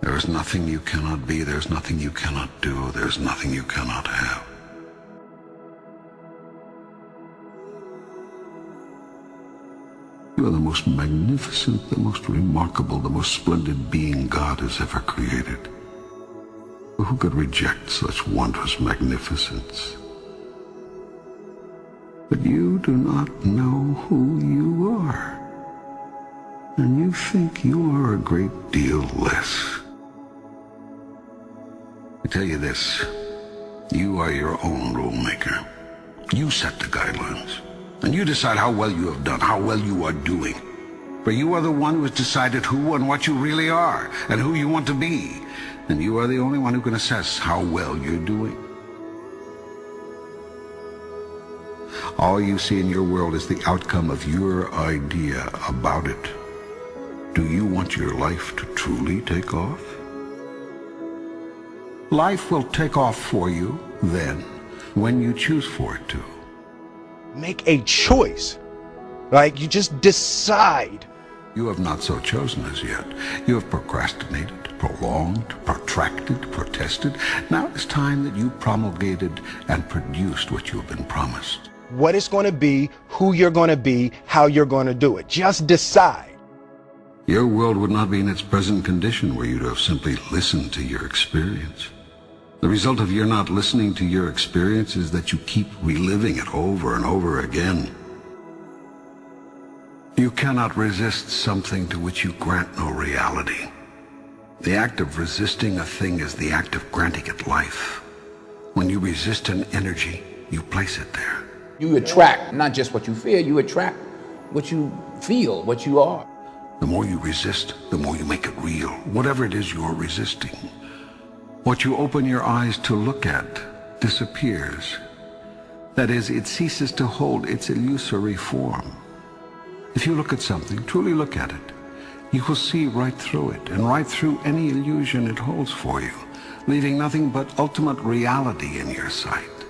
There is nothing you cannot be, there's nothing you cannot do, there's nothing you cannot have. You are the most magnificent, the most remarkable, the most splendid being God has ever created. Who could reject such wondrous magnificence? But you do not know who you are. And you think you are a great deal less. I tell you this, you are your own rule maker. You set the guidelines. And you decide how well you have done, how well you are doing. For you are the one who has decided who and what you really are, and who you want to be. And you are the only one who can assess how well you're doing. All you see in your world is the outcome of your idea about it. Do you want your life to truly take off? Life will take off for you then, when you choose for it to. Make a choice. Like you just decide. You have not so chosen as yet. You have procrastinated, prolonged, protracted, protested. Now it's time that you promulgated and produced what you have been promised. What it's going to be, who you're going to be, how you're going to do it. Just decide. Your world would not be in its present condition were you to have simply listened to your experience. The result of your not listening to your experience is that you keep reliving it over and over again. You cannot resist something to which you grant no reality. The act of resisting a thing is the act of granting it life. When you resist an energy, you place it there. You attract not just what you fear, you attract what you feel, what you are. The more you resist, the more you make it real, whatever it is you're resisting. What you open your eyes to look at disappears. That is, it ceases to hold its illusory form. If you look at something, truly look at it, you will see right through it and right through any illusion it holds for you, leaving nothing but ultimate reality in your sight.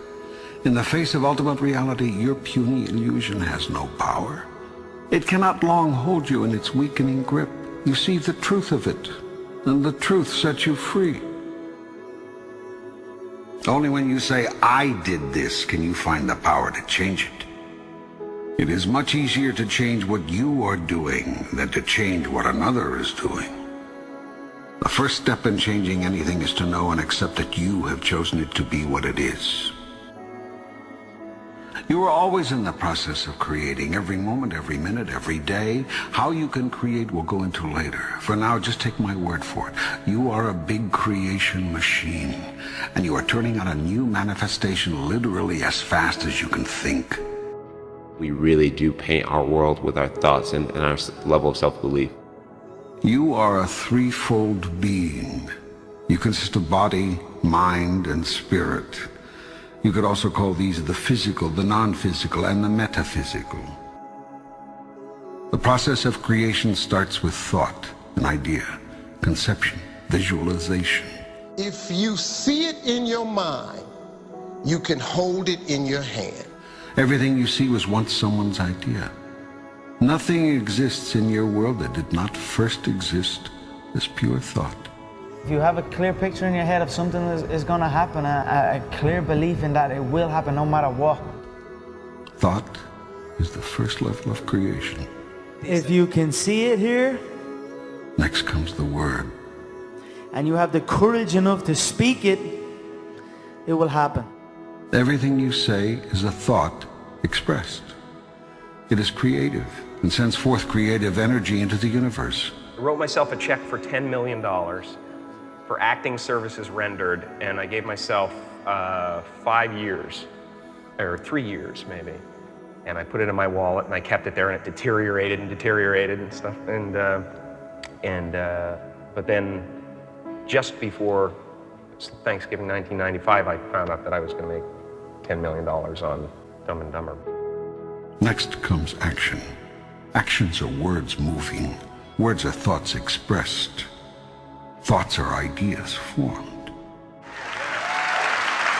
In the face of ultimate reality, your puny illusion has no power. It cannot long hold you in its weakening grip. You see the truth of it, and the truth sets you free. Only when you say, I did this, can you find the power to change it. It is much easier to change what you are doing than to change what another is doing. The first step in changing anything is to know and accept that you have chosen it to be what it is. You are always in the process of creating, every moment, every minute, every day. How you can create we'll go into later. For now, just take my word for it. You are a big creation machine, and you are turning out a new manifestation literally as fast as you can think. We really do paint our world with our thoughts and, and our level of self-belief. You are a threefold being. You consist of body, mind, and spirit. You could also call these the physical, the non-physical, and the metaphysical. The process of creation starts with thought, an idea, conception, visualization. If you see it in your mind, you can hold it in your hand. Everything you see was once someone's idea. Nothing exists in your world that did not first exist as pure thought. If you have a clear picture in your head of something is, is going to happen, a, a clear belief in that it will happen no matter what. Thought is the first level of creation. If you can see it here, next comes the word. And you have the courage enough to speak it, it will happen. Everything you say is a thought expressed. It is creative and sends forth creative energy into the universe. I wrote myself a check for $10 million for acting services rendered, and I gave myself uh, five years, or three years maybe. And I put it in my wallet, and I kept it there, and it deteriorated and deteriorated and stuff. And uh, and uh, but then, just before Thanksgiving 1995, I found out that I was going to make $10 million on Dumb and Dumber. Next comes action. Actions are words moving. Words are thoughts expressed. Thoughts are ideas formed.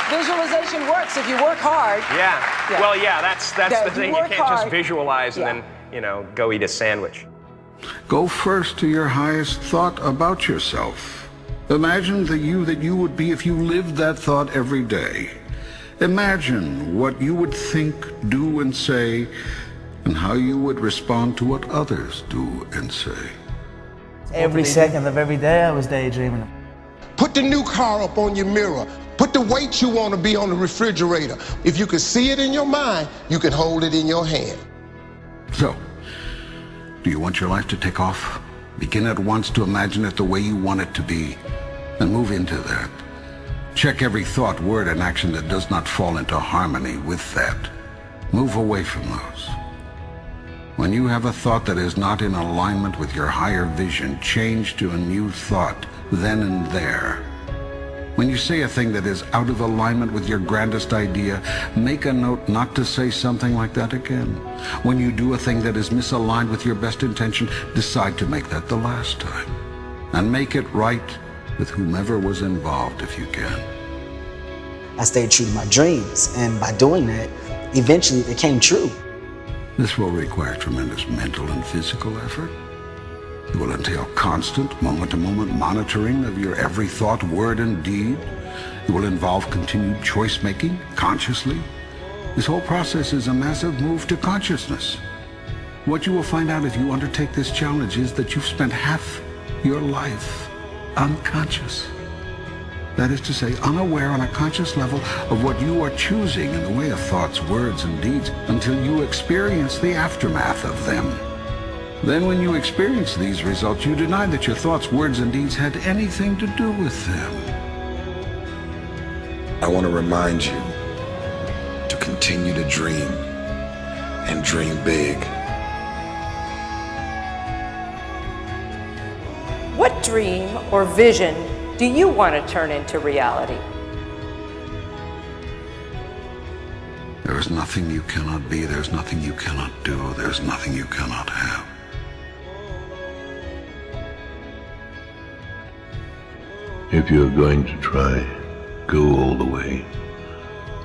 Visualization works if you work hard. Yeah. yeah. Well, yeah, that's that's yeah, the thing. You, you can't hard. just visualize and yeah. then, you know, go eat a sandwich. Go first to your highest thought about yourself. Imagine the you that you would be if you lived that thought every day. Imagine what you would think, do, and say, and how you would respond to what others do and say. Every second of every day I was daydreaming. Put the new car up on your mirror. Put the weight you want to be on the refrigerator. If you can see it in your mind, you can hold it in your hand. So, do you want your life to take off? Begin at once to imagine it the way you want it to be, and move into that. Check every thought, word, and action that does not fall into harmony with that. Move away from those. When you have a thought that is not in alignment with your higher vision, change to a new thought, then and there. When you say a thing that is out of alignment with your grandest idea, make a note not to say something like that again. When you do a thing that is misaligned with your best intention, decide to make that the last time. And make it right with whomever was involved if you can. I stayed true to my dreams, and by doing that, eventually they came true. This will require tremendous mental and physical effort. It will entail constant, moment-to-moment monitoring of your every thought, word, and deed. It will involve continued choice-making, consciously. This whole process is a massive move to consciousness. What you will find out if you undertake this challenge is that you've spent half your life unconscious. That is to say, unaware on a conscious level of what you are choosing in the way of thoughts, words, and deeds until you experience the aftermath of them. Then when you experience these results, you deny that your thoughts, words, and deeds had anything to do with them. I want to remind you to continue to dream and dream big. What dream or vision do you want to turn into reality? There is nothing you cannot be, there's nothing you cannot do, there's nothing you cannot have. If you're going to try, go all the way.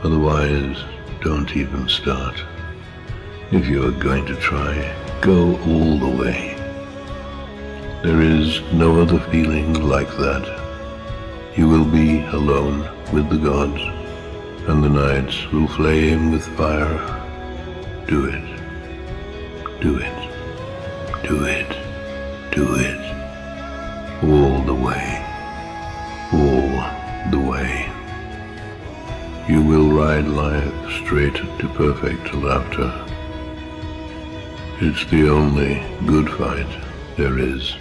Otherwise, don't even start. If you're going to try, go all the way. There is no other feeling like that. You will be alone with the gods, and the nights will flame with fire. Do it. Do it. Do it. Do it. All the way all the way. You will ride life straight to perfect laughter. It's the only good fight there is.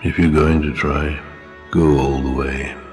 If you're going to try, go all the way.